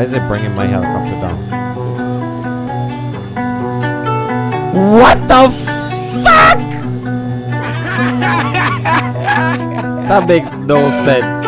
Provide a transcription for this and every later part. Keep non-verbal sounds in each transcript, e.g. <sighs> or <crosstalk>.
Why is it bringing my helicopter down? What the fuck? that makes no sense.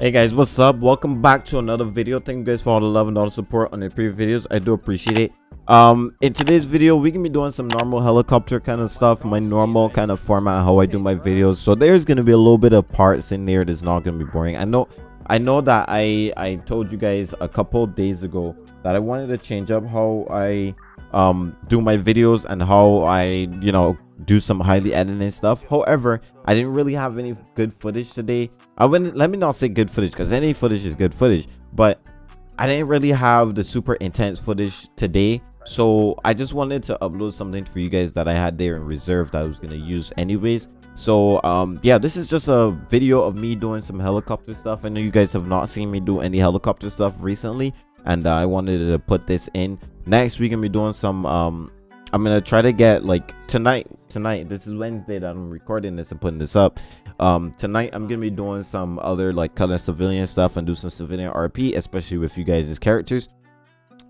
Hey guys, what's up? Welcome back to another video. Thank you guys for all the love and all the support on the previous videos. I do appreciate it. Um, in today's video, we can be doing some normal helicopter kind of stuff, my normal kind of format, how I do my videos. So there's gonna be a little bit of parts in there that's not gonna be boring. I know, I know that I I told you guys a couple days ago that I wanted to change up how I um do my videos and how I you know do some highly editing stuff however i didn't really have any good footage today i wouldn't let me not say good footage because any footage is good footage but i didn't really have the super intense footage today so i just wanted to upload something for you guys that i had there in reserve that i was going to use anyways so um yeah this is just a video of me doing some helicopter stuff i know you guys have not seen me do any helicopter stuff recently and uh, i wanted to put this in next we're gonna be doing some um I'm gonna try to get like tonight. Tonight, this is Wednesday that I'm recording this and putting this up. Um, tonight I'm gonna be doing some other like color civilian stuff and do some civilian RP, especially with you guys as characters.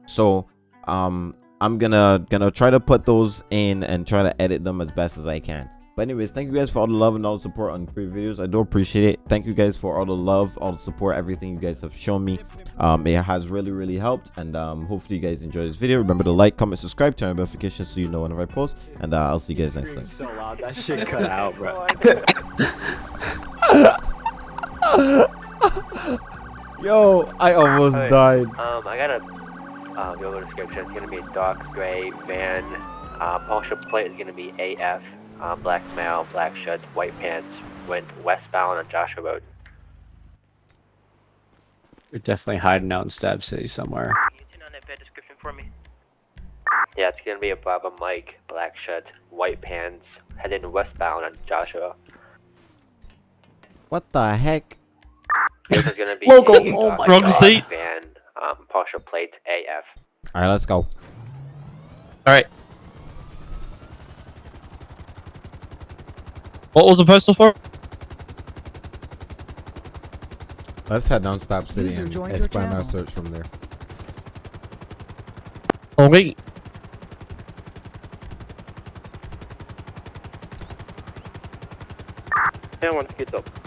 So, um, I'm gonna gonna try to put those in and try to edit them as best as I can. But anyways, thank you guys for all the love and all the support on previous videos. I do appreciate it. Thank you guys for all the love, all the support, everything you guys have shown me. Um, it has really, really helped. And um, hopefully you guys enjoy this video. Remember to like, comment, subscribe, turn on notifications so you know whenever I post. And uh, I'll see you guys next time. So loud, that shit cut out, bro. <laughs> Yo, I almost died. Um, I got a uh, Google description. It's gonna be a dark gray van. Uh, partial plate is gonna be AF. Uh, black male, black shirts, white pants. Went westbound on Joshua Road. You're definitely hiding out in Stab City somewhere. Can you turn on that bad description for me? Yeah, it's gonna be a Bravo Mike, black shirt, white pants, heading westbound on Joshua. What the heck? This is gonna be Logo. a Oh my gray God. van. Um, partial plate AF. All right, let's go. Alright. What was the postal for? Let's head down Stab City User and joined your expand our channel. search from there. Okay. Yeah, one get up.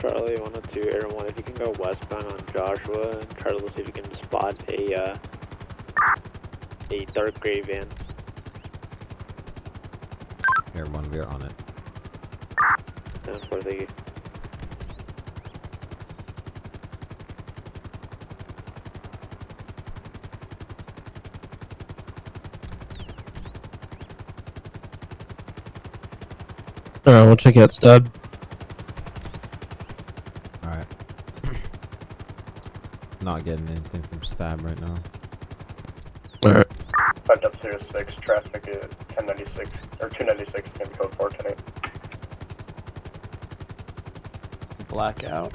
Charlie 102, Air 1, if you can go westbound on Joshua and try to see if you can spot a, uh, a dark gray van. Here, one, we're on it. And for the Alright, we'll check out Stab. All right. Not getting anything from Stab right now. Alright. Five up zero six, traffic is ten ninety six or two ninety six, gonna be code four ten eight. Blackout.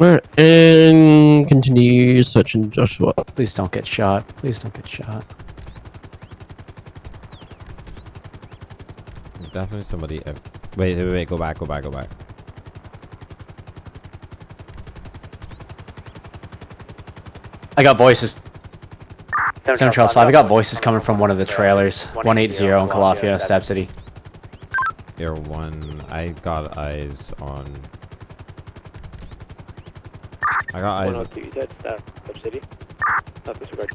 Alright, and continue searching Joshua. Please don't get shot. Please don't get shot. There's definitely somebody. ev- Wait, wait, wait. Go back. Go back. Go back. I got voices. Center Trails 5. I got voices coming from one of the trailers. 180 in Calafia, Stab City. Air one. I got eyes on. I got eyes. 102, you Stab uh, Stab City? Not disregard.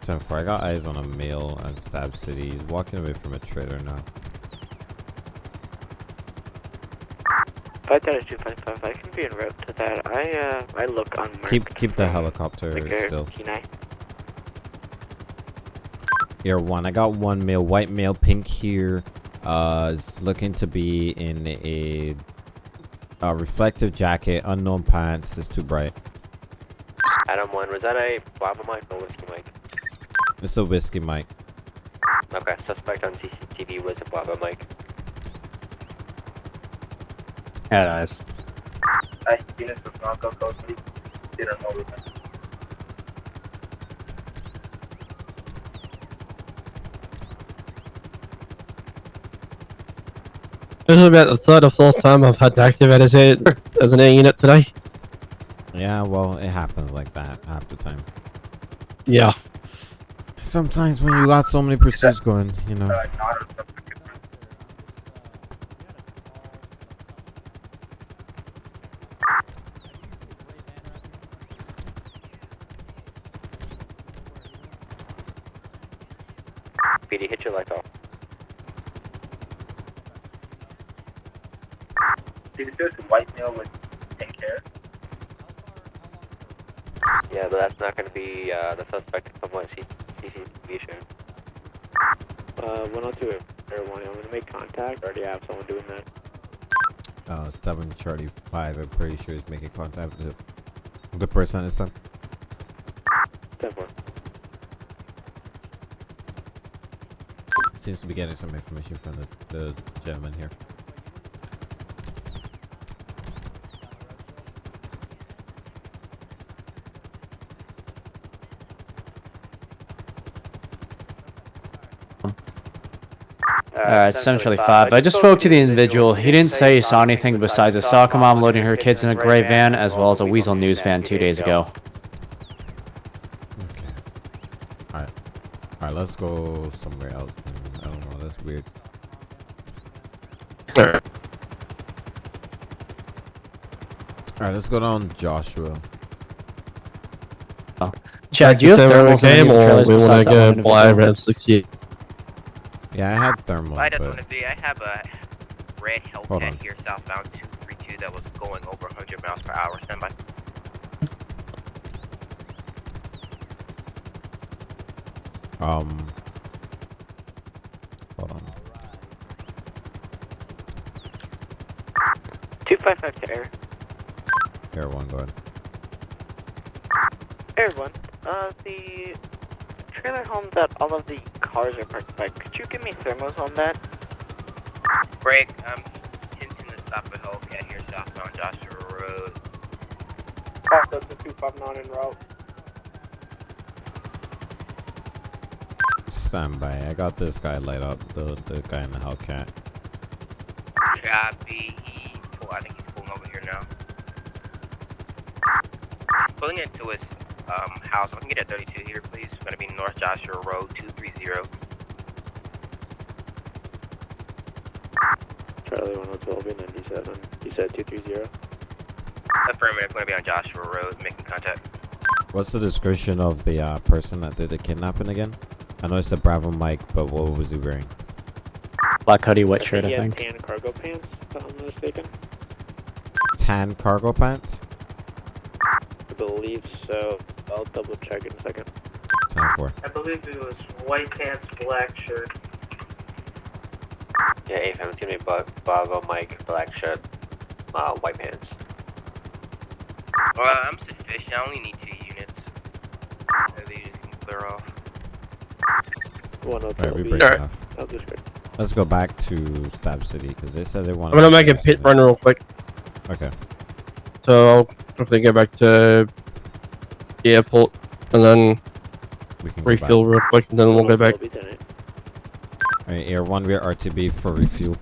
Ten four. I got eyes on a male at Stab City. He's walking away from a trailer now. 532, 555, I can be en route to that. I, uh, I look unmarked. Keep keep the helicopter the still. Kenai. Air one. I got one male, white male, pink here. Uh, is looking to be in a, a reflective jacket, unknown pants. It's too bright. Adam 1, was that a Bravo Mike or Whiskey Mike? It's a whiskey mic. Okay, suspect on CCTV was a Bravo Mike. Had Bronco This is about the third or fourth time I've had to activate it as an air unit today. Yeah, well, it happens like that half the time. Yeah. Sometimes when you got so many pursuits going, you know. Yeah, but that's not going to be uh, the suspect from what CCTV shown. Uh, 102 Air 1, I'm gonna make contact. Already have someone doing that. Uh, 7 Charlie 5, I'm pretty sure he's making contact with a good person this time. 10 4. Seems to be getting some information from the, the gentleman here. Alright, essentially five. I just spoke to the individual. He didn't say he saw anything besides a soccer mom loading her kids in a gray van, as well as a Weazel News van two days ago. Okay. Alright. Alright, let's go somewhere else. I don't know, that's weird. Alright. Alright, let's go down Joshua. Chad, do you have thermals in any game the or trailers we want besides to that go buy around 68? Yeah, I had thermal, I just but want to say I have a red Hold on. Hellcat here southbound 232 that was going over 100 miles per hour. Stand by. um hold on. 255 to air. Air one go ahead. Air one, uh, the trailer home that all of the cars are parked by, could you give me thermos on that? Greg, I'm hinting to stop a Hellcat here southbound Joshua Road. Process the 259 en route. Stand by. I got this guy light up, the the guy in the Hellcat. Copy. He, pull, I think he's pulling over here now. Pulling into his um, house. I can get at 32 here, please. It's going to be North Joshua Road 230. Charlie 102 will be 97. You said 230. Affirmative. Going to be on Joshua Road, making contact. What's the description of the uh, person that did the kidnapping again? I know it's a Bravo Mike, but what was he wearing? Black hoodie, white shirt, I think. tan cargo pants, if I'm not mistaken. Tan cargo pants? I believe so. I'll double check in a second. 10 4. I believe it was white pants, black shirt. Yeah, AFM, it's going to be Bo- Bravo, Mike, black shirt, uh, white pants. Well, I'm sufficient. I only need two units. So they just can clear off. 102 Alright, will we be. break Alright. off. I'll Let's go back to Stab City because they said they want. I'm gonna make a pit run real quick. Okay. So I'll quickly go back to the airport and then We can go refuel real quick and then we'll go back. Alright, Air One, we're RTB for refuel.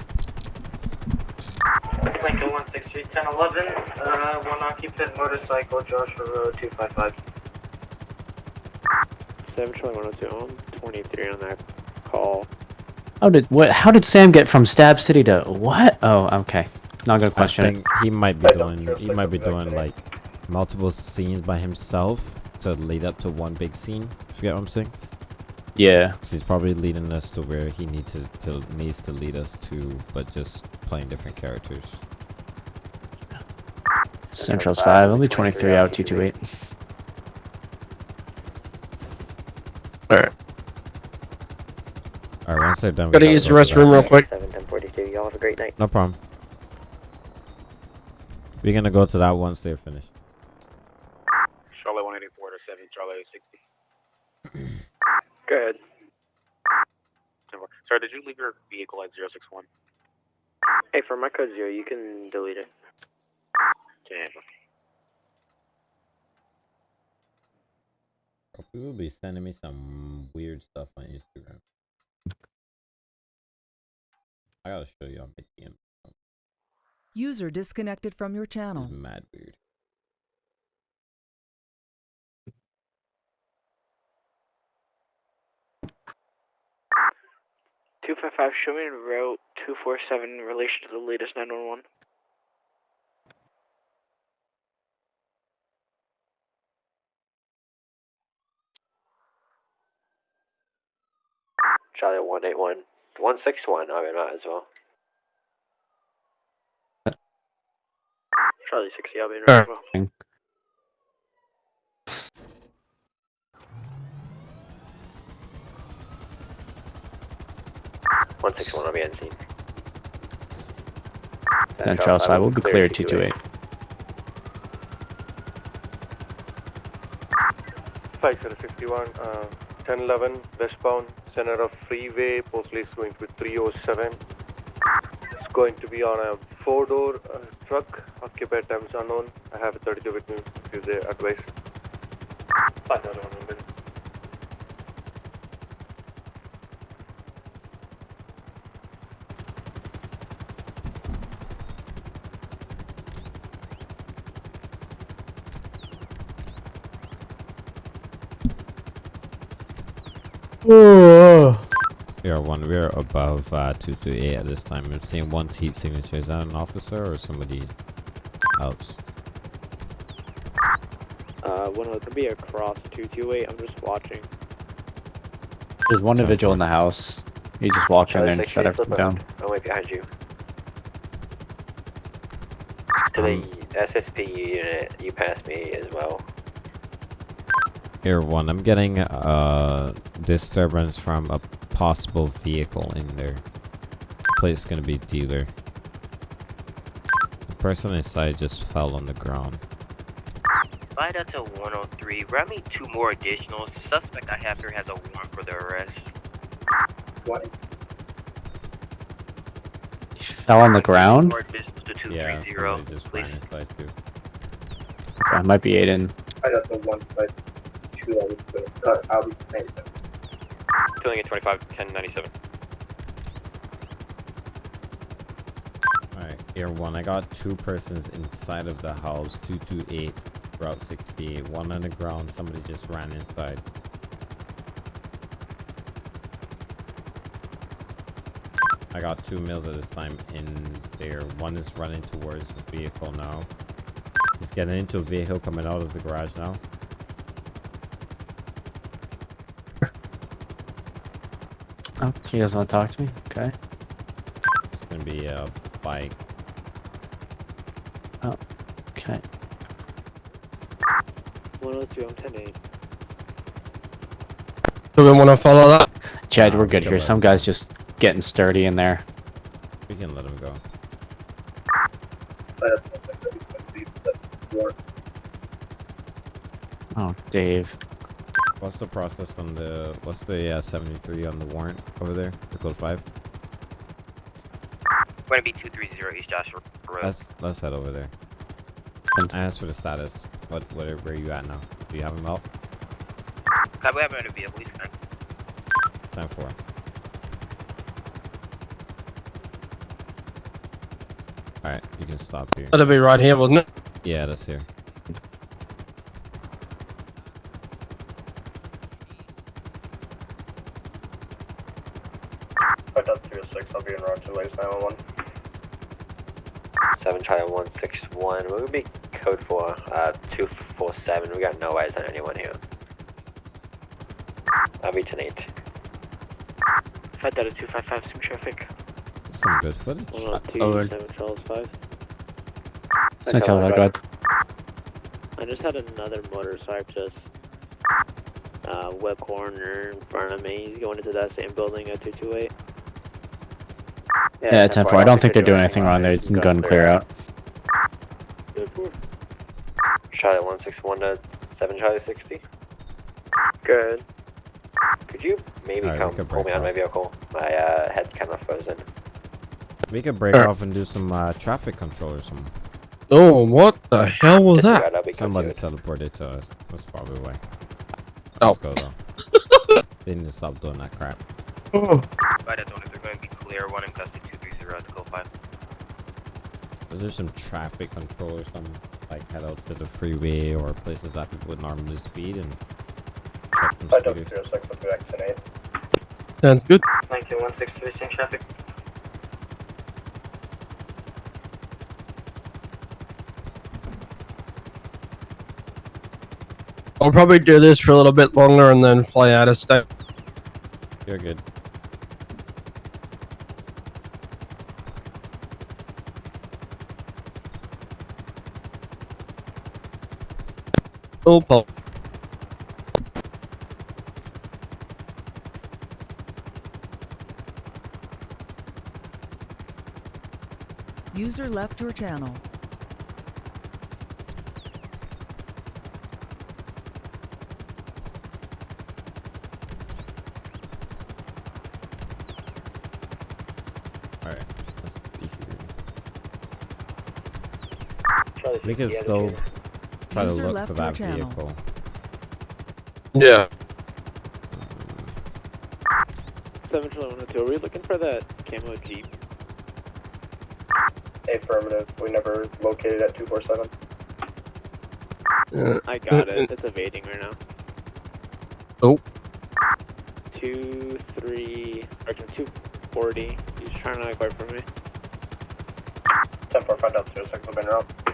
Lincoln 163 1011, uh, one occupant motorcycle, Joshua Road 255. 7 Charlie 102 on 23 on that call. How did what? How did Sam get from Stab City to what? Oh, okay. Not gonna question he might be doing. He might be I go back doing like multiple scenes by himself to lead up to one big scene. You get what I'm saying? Yeah. So he's probably leading us to where he need to, to needs to lead us to, but just playing different characters. Central's five. Only 23 out 228. Alright. All right, once they're done, Gotta gotta use the restroom real quick. 7 1042, y'all have a great night. No problem. We're gonna go to that once they're finished. Charlie 184 to 7, Charlie 60. Good. Sorry, did you leave your vehicle at 061? Hey, for my code zero, you can delete it. Damn. People be sending me some weird stuff on Instagram. I gotta show you on my DM. User disconnected from your channel. Mad weird. Two five five. Show me route two four seven in relation to the latest nine one one. Charlie 181. 161, I mean, might as well. Uh, Charlie 60, I'll be in Sure. as well. One six one, I'll be on scene. Central side will be clear 228. Five zero fifty one, uh, ten eleven westbound, center of freeway. Postal is going to be three oh seven. It's going to be on a four door uh, truck. Occupied times unknown. I have a thirty two with me. If you say advice. Five zero one hundred. Yeah, one. We're above uh, 228 at this time. I'm seeing one heat signature. Is that an officer or somebody else? Uh, one of them be across 228. I'm just watching. There's one individual in the house. He just walked in there and shut everything down. up. I'm right behind you. To the SSP unit, you passed me as well. Air one. I'm getting uh disturbance from a possible vehicle in there. Plate's gonna be dealer. The person inside just fell on the ground. Slide out to 103. Grab me two more additional. The suspect I have here has a warrant for the arrest. He fell on the ground? More additionals to Yeah, 230, somebody just ran please. inside too. Okay, might be Aiden. Filling at 25, 1097. Alright, Air one. I got two persons inside of the house. 228 Route 68. One on the ground. Somebody just ran inside. I got two males at this time in there. One is running towards the vehicle now. He's getting into a vehicle coming out of the garage now. Oh, he doesn't want to talk to me? Okay. It's gonna be a bike. Oh, Okay. 102, I'm 10 8. Do we want to follow that? Chad, Nah, we're good here. let Some guy's just getting sturdy in there. We can let him go. Oh, Dave. What's the process on the? What's the uh, 73 on the warrant over there? The code five. Going to be 230 East Joshua Road. Let's let's head over there. And- I asked for the status. What where where are you at now? Do you have him out? Uh, we have him in a vehicle. He's fine. Time for. All right, you can stop here. That'll be right here, wasn't it? Yeah, that's here. Five dot three oh six. I'll be in route two ways nine one one. 7 Charlie 161. What would be code for? Uh, 247. We got no eyes on anyone here. I'll be 10 8. Five Delta two five five. Some traffic. Some good footage. 102, Over. 7 Charles 5. Central side, go ahead. I just had another motorcyclist uh, web corner in front of me. He's going into that same building at 228. Yeah, 10 4. I don't think they're doing anything wrong. They can go and clear out. Charlie 161 to 7 Charlie 60. Good. Could you maybe Alright, we come could pull me break out of my vehicle? My uh, head's kind of frozen. We could break Alright. off and do some uh, traffic control or something. Oh, what the hell was that? Disregard, Somebody teleported to us. That's probably why. Oh. Let's go though. <laughs> they need to stop doing that crap. By that, they're going to be clear. One in custody, 230 at the code 5. Is there some traffic control or something? Like head out to the freeway or places that people would normally speed and I don't check some speeders? Sounds good. Thank you, 163, seeing traffic. I'll probably do this for a little bit longer and then fly out of state. You're good. Oh, Paul. User left your channel. Alright. We can still try User to look for that channel. vehicle. Yeah. Seven two one two. Are we looking for that camo jeep. Affirmative. We never located at two four seven. I got it. It's evading right now. Oh. Two three. Arkin two forty. He's trying to acquire from me. Ten four five down zero six. I've been up.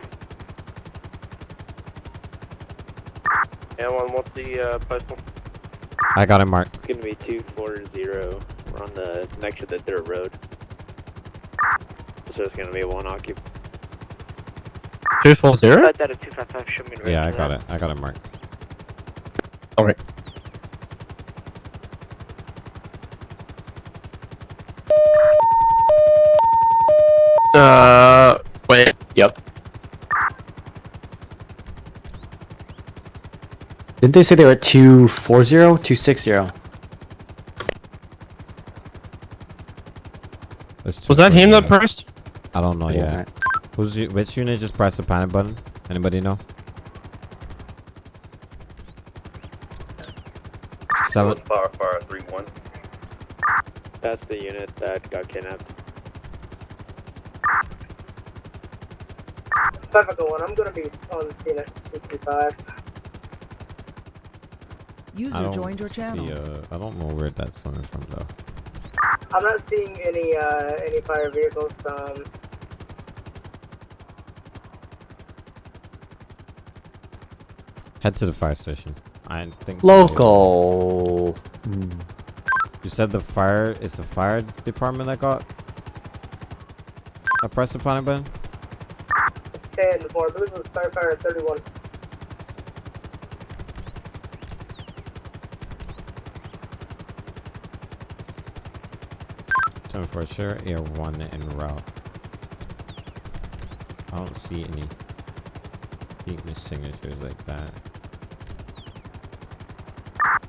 Yeah, one. what's the uh, postal? I got it marked. It's gonna be 240. We're on the next to the dirt road. So it's gonna be one occupied. 240? Right yeah, I got that. it. I got it marked. Alright. Uh, wait. Yep. Didn't they say they were at 240? 260? Was that him that pressed? I don't know Yeah. yet. Who's you, which unit just pressed the panic button? Anybody know? Seven. Fire, fire, 3-1. That's the unit that got kidnapped. Pacifica 1, I'm gonna be on scene at 65. I User don't joined your channel. see, uh, I don't know where that's coming from though. I'm not seeing any, uh, any fire vehicles, um, Head to the fire station. I think. Local. You said the fire. It's the fire department that got. I pressed the panic button. 10 before, I believe it was firefighter 31. For sure. Air one en route. I don't see any weakness signatures like that.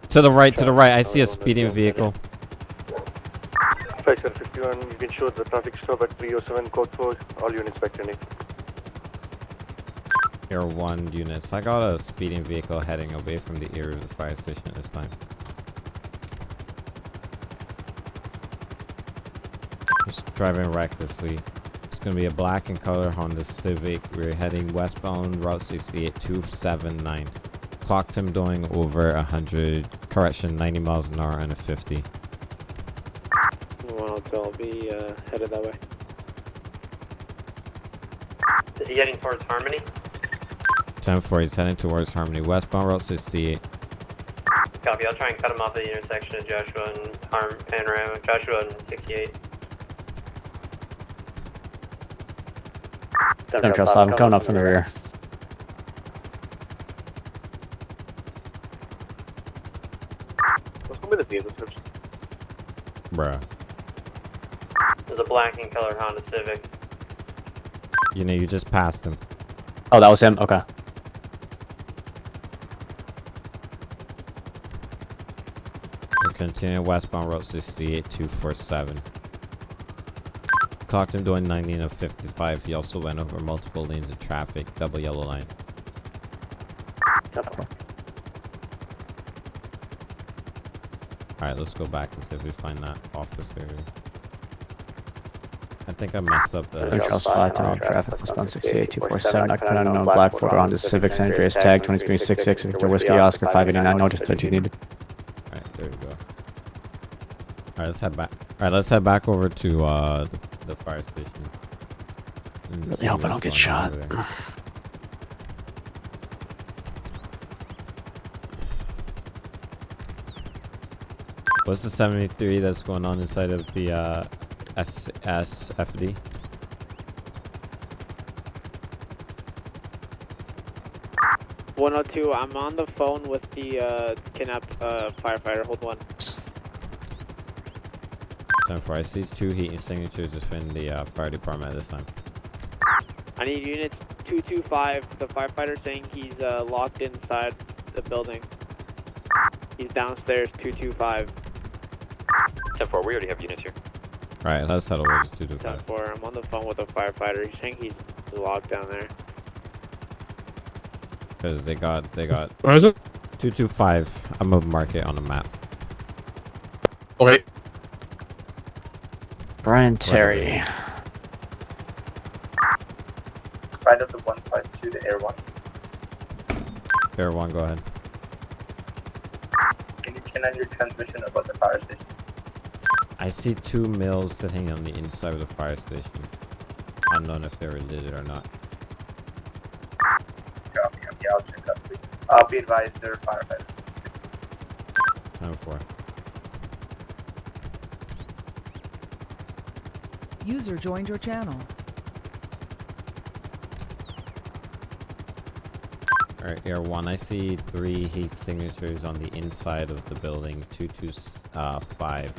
To the right, to the right. I see a speeding vehicle. Section 51, you can show the traffic stop at 307 code 4. All units back trending. Air one units. I got a speeding vehicle heading away from the area of the fire station at this time. Just driving recklessly. It's gonna be a black and color Honda Civic. We're heading westbound Route 68 279. Clocked him doing over 100, correction, 90 miles an hour and a 50. Well, I'll be uh, headed that way. Is he heading towards Harmony? 10 4, he's heading towards Harmony. Westbound Route 68. Copy, I'll try and cut him off at the intersection of Joshua and Harm Panorama. Joshua and 68. Don't trust I'm coming up from the rear. What's going to be the vehicle description? Bruh. There's a black and colored Honda Civic. You know, you just passed him. Oh, that was him? Okay. We're westbound Route 68 247. Clocked him doing 90 and a 55. He also went over multiple lanes of traffic. Double yellow line. Alright, let's go back and see if we find that officer. I think I messed up the. Control spot, down traffic, westbound 68247, I put unknown black Ford on to Civic San Andreas tag 2366, Victor Whiskey Oscar 589, notice that you needed. Alright, there we go. Alright, let's head back. Alright, let's head back over to uh the, the fire station. And Really hope I don't get shot. What's the 73 that's going on inside of the uh S SFD? One oh two. I'm on the phone with the uh, kidnapped uh, firefighter. Hold one. Time for I see two heat signatures within the uh, fire department at this time. I need units two two five. The firefighter saying he's uh, locked inside the building. He's downstairs. Two two five. 10-4, we already have units here. Alright, let's head over to 225. Ten four. I'm on the phone with a firefighter. He's saying he's locked down there. Because they got they got Where is it? 225. I'm gonna mark it on the map. Brian Terry. Right of the 152 to Air 1. Fair one, go ahead. Can you turn on your transmission about the fire station? I see two mills sitting on the inside of the fire station. Unknown if they're related or not. Copy, copy. I'll check up. I'll be advised they're firefighters. Time for. User joined your channel. Alright, Air 1, I see three heat signatures on the inside of the building. 225. Uh,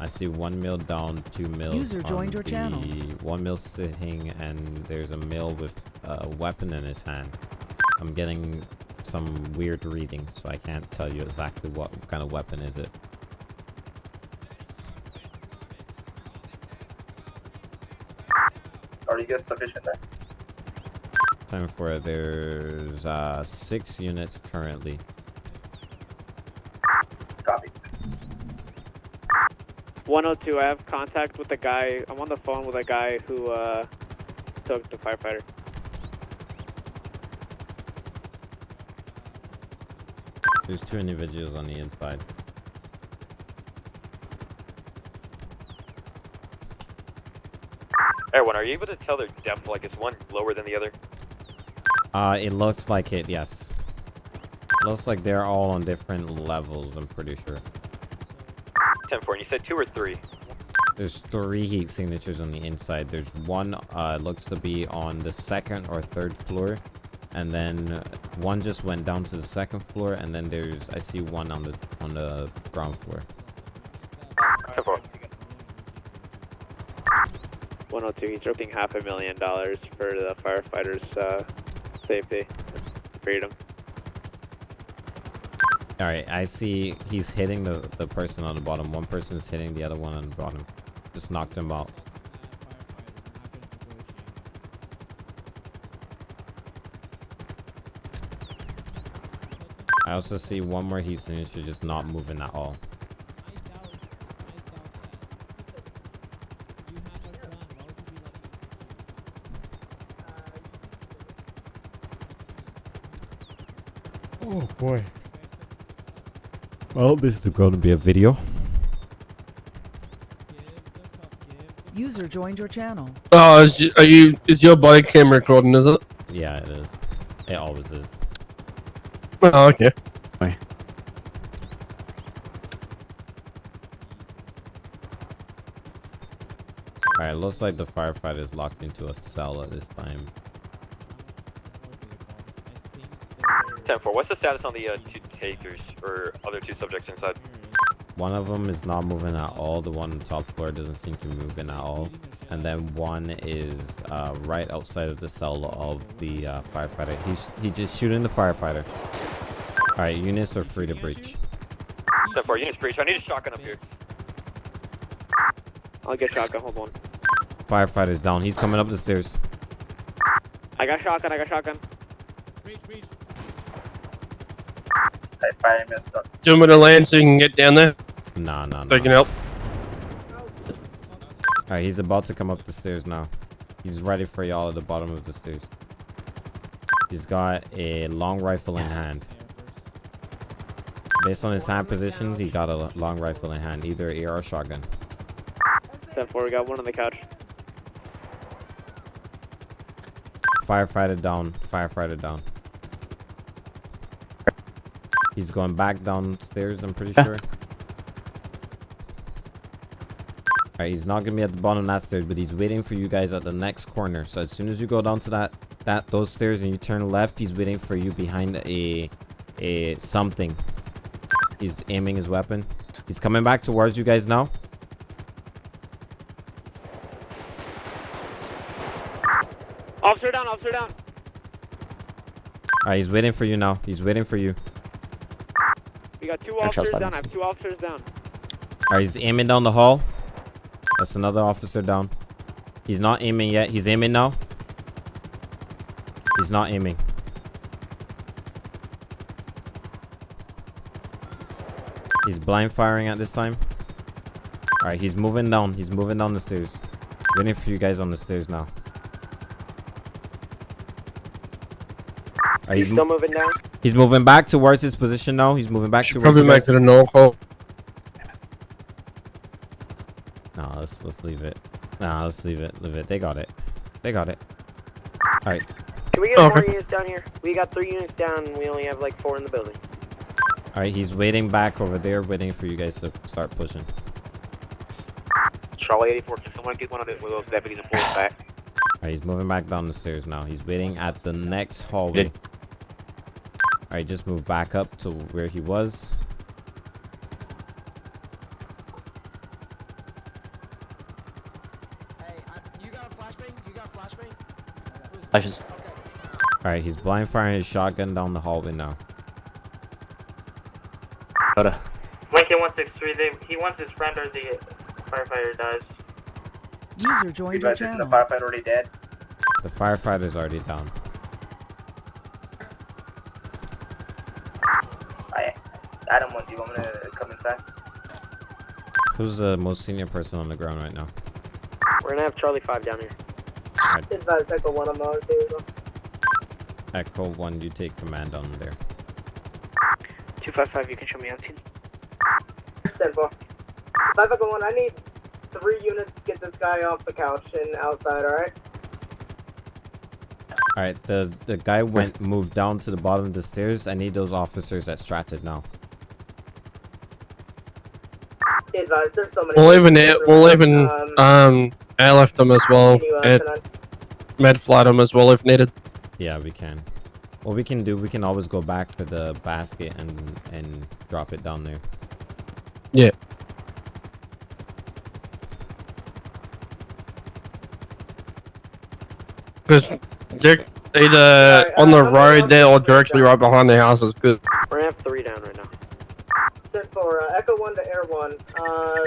I see one mill down, two mills. User on joined your the- channel. One mill sitting, and there's a mill with a weapon in his hand. I'm getting some weird readings, so I can't tell you exactly what kind of weapon is it. Are you guys sufficient there? Time for it. There's uh, six units currently. Copy. 102. I have contact with the guy. I'm on the phone with a guy who uh, took the firefighter. There's two individuals on the inside. Everyone, are you able to tell their depth? Like, is one lower than the other? Uh, it looks like it, yes. It looks like they're all on different levels, I'm pretty sure. 10-4, and you said two or three? There's three heat signatures on the inside. There's one, uh, looks to be on the second or third floor. And then one just went down to the second floor, and then there's, I see one on the, on the ground floor. 102. He's dropping half a million dollars for the firefighters' uh, safety, freedom. Alright, I see he's hitting the, the person on the bottom. One person's hitting the other one on the bottom. Just knocked him out. I also see one more heat signature just not moving at all. Boy. Well, this is going to be a video. User joined your channel. Oh, is you, are you? Is your body cam recording? Is it? Yeah, it is. It always is. Oh, okay. Alright, looks like the firefighter is locked into a cell at this time. 10-4, what's the status on the uh, two takers, or other two subjects inside? One of them is not moving at all. The one on the top floor doesn't seem to be moving at all. And then one is uh, right outside of the cell of the uh, firefighter. He's he just shooting the firefighter. Alright, units are free to breach. 10-4, units breach, I need a shotgun up here. I'll get shotgun. Hold on. Firefighter's down. He's coming up the stairs. I got shotgun. I got shotgun. Hey, fire missed up. Do you to land so you can get down there? Nah, nah, So I nah. can help. Alright, he's about to come up the stairs now. He's ready for y'all at the bottom of the stairs. He's got a long rifle in hand. Based on his hand positions, he got a long rifle in hand, either AR or shotgun. 10-4, we got one on the couch. Firefighter down. Firefighter down. He's going back downstairs, I'm pretty sure. Alright, he's not gonna be at the bottom of that stairs, but he's waiting for you guys at the next corner. So as soon as you go down to that that those stairs and you turn left, he's waiting for you behind a a something. He's aiming his weapon. He's coming back towards you guys now. Officer down, officer down. Alright, he's waiting for you now. He's waiting for you. We got two officers down. I Levinson. have two officers down. Alright, he's aiming down the hall. That's another officer down. He's not aiming yet. He's aiming now. He's not aiming. He's blind firing at this time. Alright, he's moving down. He's moving down the stairs. Waiting for you guys on the stairs now. Alright, he's, mo- moving down? He's moving back towards his position now. He's moving back Should towards probably you make guys. it a no call. No, let's let's leave it. Nah, let's leave it. Leave it. They got it. They got it. All right. Can we get Oh, more okay. units down here? We got three units down and we only have like four in the building. All right. He's waiting back over there, waiting for you guys to start pushing. Charlie 84, can someone get one of the- one of those deputies and pull us back? All right. He's moving back down the stairs now. He's waiting at the next hallway. Good. All right. Just move back up to where he was. Flashes. All right. He's blind firing his shotgun down the hallway now. Coda. Lincoln 163, they, he wants his friend or the firefighter dies. User joined your channel. firefighter already dead? The firefighter's already down. Who's the most senior person on the ground right now? We're gonna have Charlie 5 down here. All right. Advise Echo 1 on the table. Echo one, you take command on there. 255, you can show me on scene. 10 4. 5 Echo 1, I need three units to get this guy off the couch and outside, alright? All right. The the guy went moved down to the bottom of the stairs. I need those officers at Stratted now. Advise, there's so many. We'll even we'll even Um, um airlift them as well. can you, And send on- med flight them as well if needed. Yeah, we can. What we can do, we can always go back to the basket and and drop it down there. Yeah. Because they're either on the road there or directly right behind the houses. Good. We're gonna have three down right now. 10 4, uh, Echo 1 to Air 1. Uh,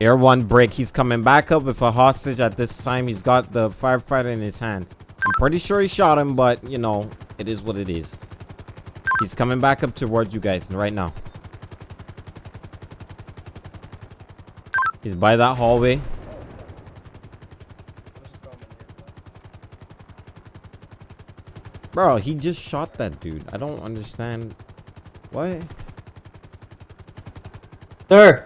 Air one break. He's coming back up with a hostage at this time. He's got the firefighter in his hand. I'm pretty sure he shot him, but you know, it is what it is. He's coming back up towards you guys right now. He's by that hallway. Bro, he just shot that dude. I don't understand. What? Sir.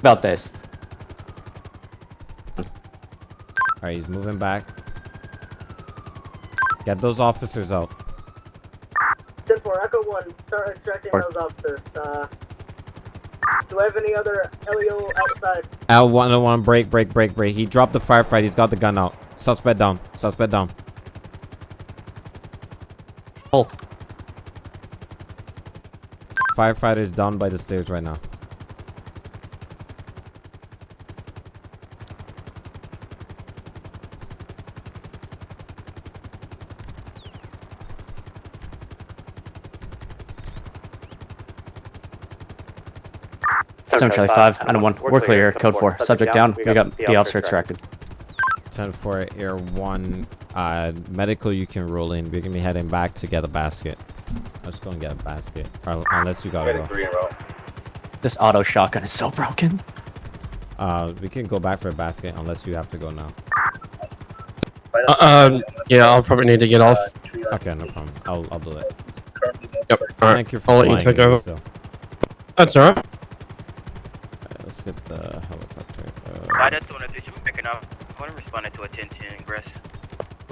About this. Alright, he's moving back. Get those officers out. 10 4, Echo 1, start extracting Or- those officers. Uh, do I have any other LEO outside? L one oh one break, break, break, break. He dropped the firefight. He's got the gun out. Suspect down. Suspect down. Oh. Firefighter's down by the stairs right now. Seven Charlie Five. Item one. We're clear. Code four. Subject down. We got the officer extracted. 10 for Air 1. Uh, medical, you can roll in. We're going to be heading back to get a basket. Let's go and get a basket. Or, unless you got to go. three in row. This auto shotgun is so broken. Uh, we can go back for a basket unless you have to go now. Uh, um, yeah, I'll probably need to get off. Okay, no problem. I'll I'll do it. Yep. Alright. Thank you for I'll let you take over. so. That's alright. Alright, let's get the helicopter. I Uh, just want to do some picking up. I want to respond to attention, Ingress.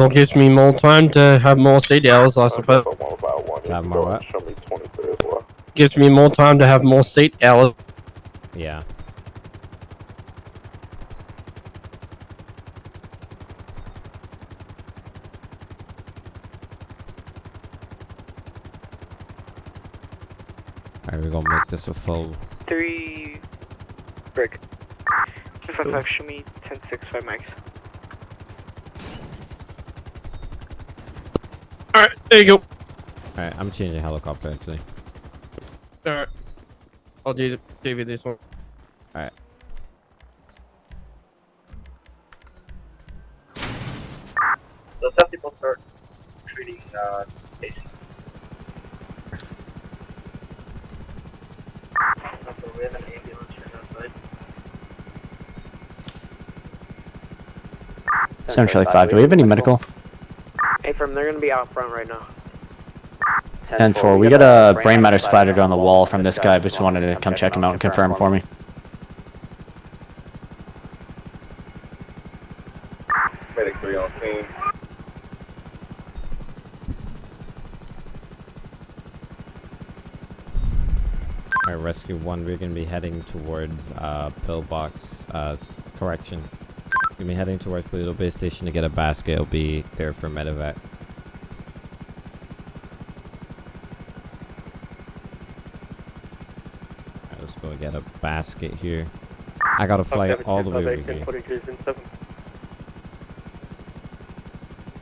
Well, it gives me more time to have more seat hours, I suppose. have more what? Gives me more time to have more seat hours. Yeah. Alright, we're gonna make this a full. Three. Brick. 255, show me 1065 max. Alright, there you go. Alright, I'm changing helicopter actually. Alright. I'll do the, give you this one. Alright. So some people start treating uh, patients. Also, we have an ambulance right outside. Essentially five. Do we have any medical? Hey, from they're gonna be out front right now. And four. We got a brain matter splattered on the wall from this guy. Just wanted to come check him out and confirm for me. Medic 3 on scene. Alright, rescue one, we're gonna be heading towards uh pillbox uh correction. Gonna be heading towards Toledo Base Station to get a basket. It'll be there for medevac. Alright, let's go get a basket here. I gotta fly all the way over here.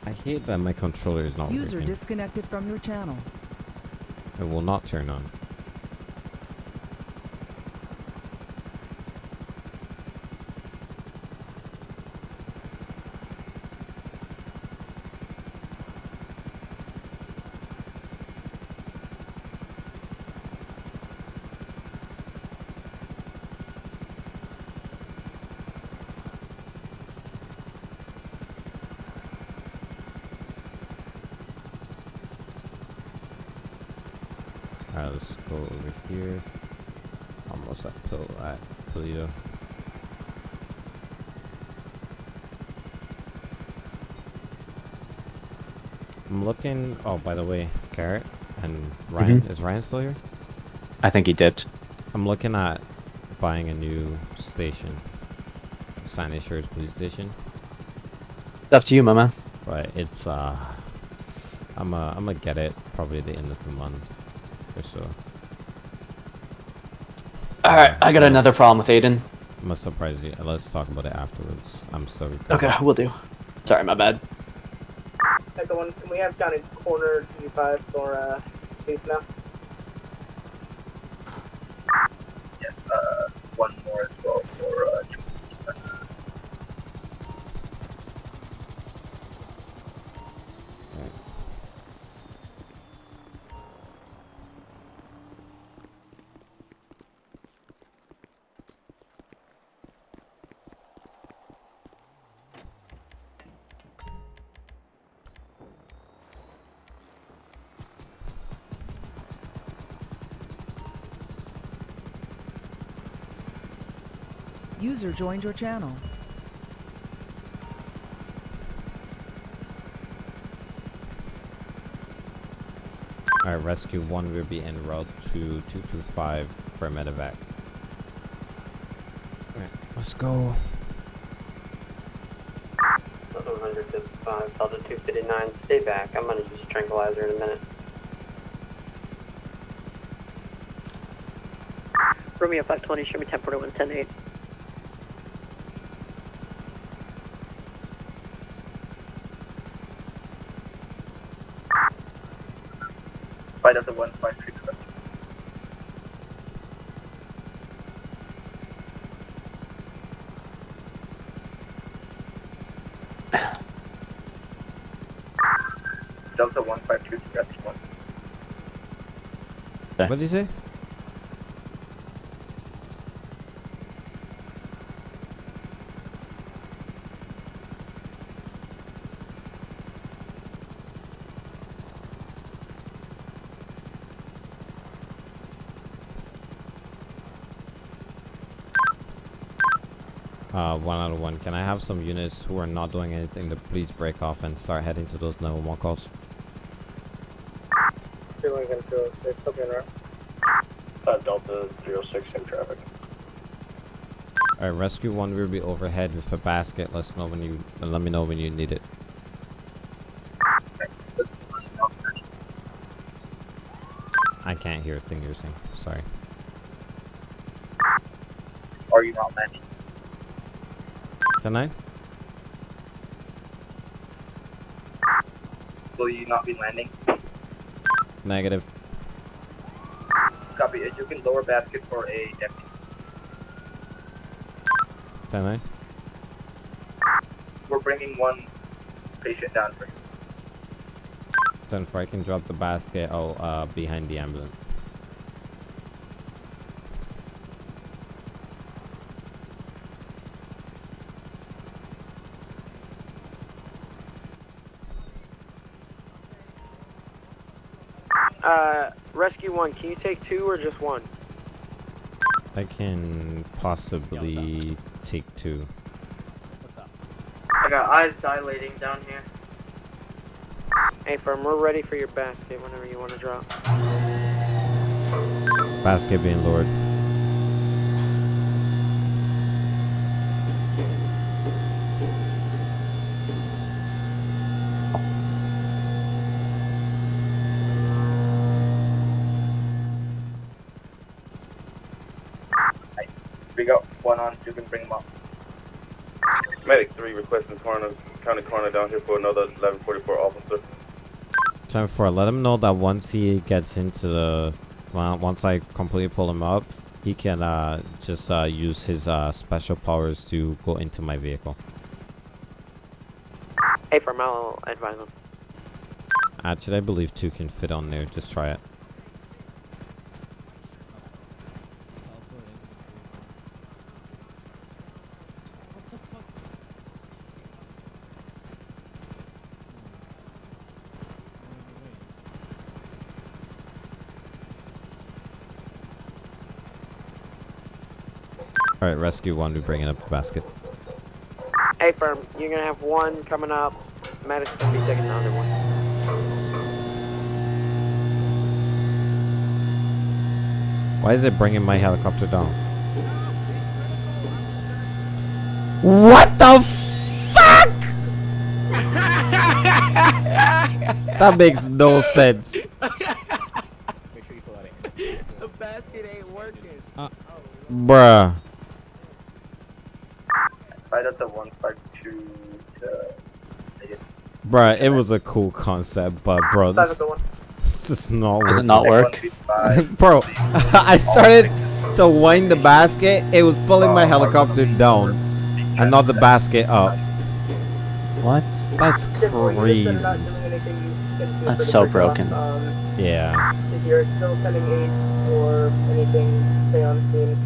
I hate that my controller is not User working. disconnected from your channel. It will not turn on. Alright, let's go over here. Almost at Pil at Toledo. I'm looking. Oh, by the way, Carrot and Ryan. Is Ryan still here? I think he dipped. I'm looking at buying a new station. Sandy Shores Police Station. It's up to you, my man. But it's uh I'm uh I'm gonna get it probably at the end of the month or so. Alright, I got another problem with Aiden. I'm gonna surprise you. Let's talk about it afterwards. I'm recording. Okay, we'll do. Sorry, my bad. Echo one, we have in corner 25 for uh, please now? User joined your channel. Alright, rescue one will be en route to 225 for medevac. Alright, let's go. 155, Delta 259, stay back. I'm gonna use a tranquilizer in a minute. Romeo 520, show me 1041, 108. Fight of <sighs> the one five three seven. Delta one five two three one. What did you say? Uh, one out of one. Can I have some units who are not doing anything to please break off and start heading to those 911 calls? Two Lincoln 206, hope you're right. Uh, Delta 306 in traffic. Alright, rescue one will be overhead with a basket. Let's know when you uh, let me know when you need it. I can't hear a thing you're saying. Sorry. Are you not landing? Nine? Will you not be landing? Negative. Copy. You can lower basket for a deputy. Ten nine? We're bringing one patient down for you. Ten four. I can drop the basket. Oh, uh, behind the ambulance. Uh, rescue one, can you take two or just one? I can possibly take two. I got eyes dilating down here. Hey, firm, we're ready for your basket whenever you want to drop. Basket being lowered. We got one on. You can bring them up. Medic 3 requesting coroner, county coroner down here for another 1144 officer. Ten four. Let him know that once he gets into the, well, once I completely pull him up, he can uh just uh use his uh special powers to go into my vehicle. Hey, firm, I'll advise them. Actually, I believe two can fit on there. Just try it. Alright, rescue one, we bringing up the basket. Hey, firm, you're gonna have one coming up. Medic's gonna be taking the other one. Why is it bringing my helicopter down? What the fuck? that makes no sense. the basket ain't working. Uh, bruh. Bruh, it was a cool concept, but bro, this, at the one. this is not Does it not work? <laughs> bro, <laughs> I started to wind the basket, it was pulling my helicopter down, and not the basket up. What? That's crazy. That's so broken. Um, Yeah. if you're still sending aid or anything, stay on scene.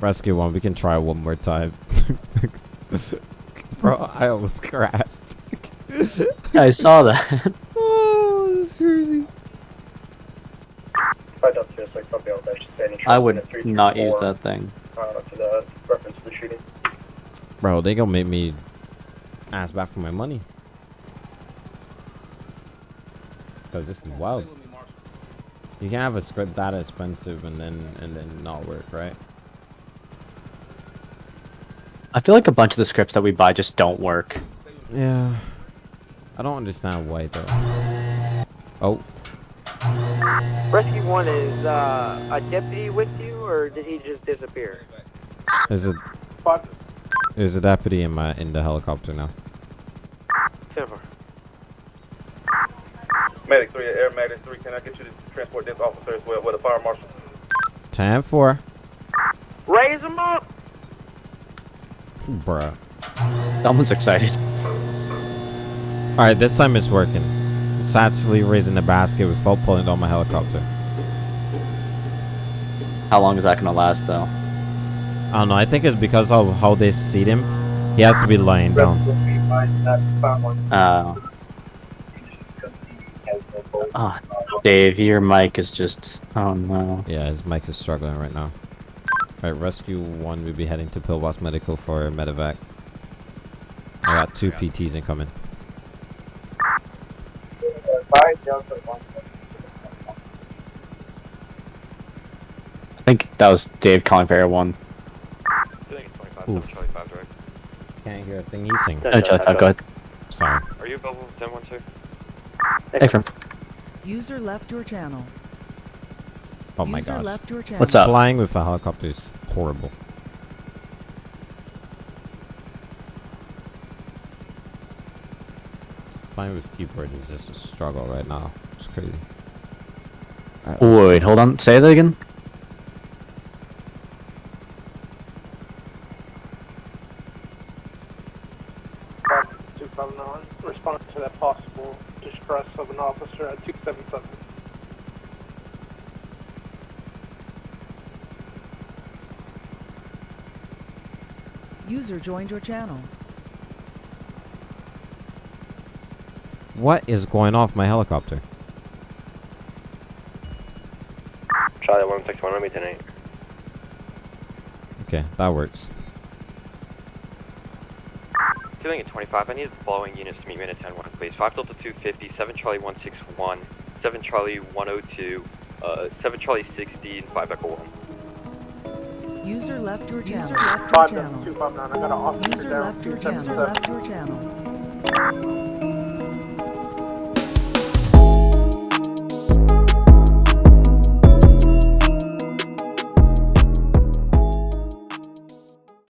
Rescue one, we can try one more time. <laughs> Bro, I almost crashed. I saw that. <laughs> oh, that's crazy. Five up to like probably all that. Just I would in not use that thing. Uh, to the reference to the shooting. Bro, they gonna make me ask back for my money. Cause this is wild. You can have a script that expensive and then and then not work, right? I feel like a bunch of the scripts that we buy just don't work. Yeah. I don't understand why though. Oh, Rescue one is uh, a deputy with you, or did he just disappear? there's a there's a deputy in my in the helicopter now. Silver. Medic 3, Air Medic 3, can I get you to transport this officer as well with a fire marshal? Time for Raise him up. Bruh. Someone's excited. Alright, this time it's working. It's actually raising the basket without pulling down my helicopter. How long is that gonna last, though? I don't know, I think it's because of how they seat him. He has to be lying down. Uh, oh, Dave, your mic is just. Oh no. Yeah, his mic is struggling right now. Alright, rescue one will be heading to Pillbox Medical for medevac. I got two PTs incoming. I think that was Dave calling for Air 1. Oof. Can't hear a thing he's saying. No, Charlie 5, go ahead. Sorry. Are you available with 1012? Hey, from. User left your channel. Oh my User gosh. left your channel. What's up? Flying with a helicopter is horrible. Flying with keyboard is just a struggle right now. It's crazy. Wait, hold on. Say that again. Two seven nine. Respond to that possible distress of an officer at two seven seven. User joined your channel. What is going off my helicopter? Charlie 161 on me tonight. Okay, that works. Feeling at 25, I need the following units to meet me in a 10 1, please. 5 Delta 250, 7 Charlie 161, 7 Charlie 102, uh, 7 Charlie 60, and 5 Echo 1. User left your channel. Five Delta two five nine. I got an officer User left your channel. seven. Left your channel.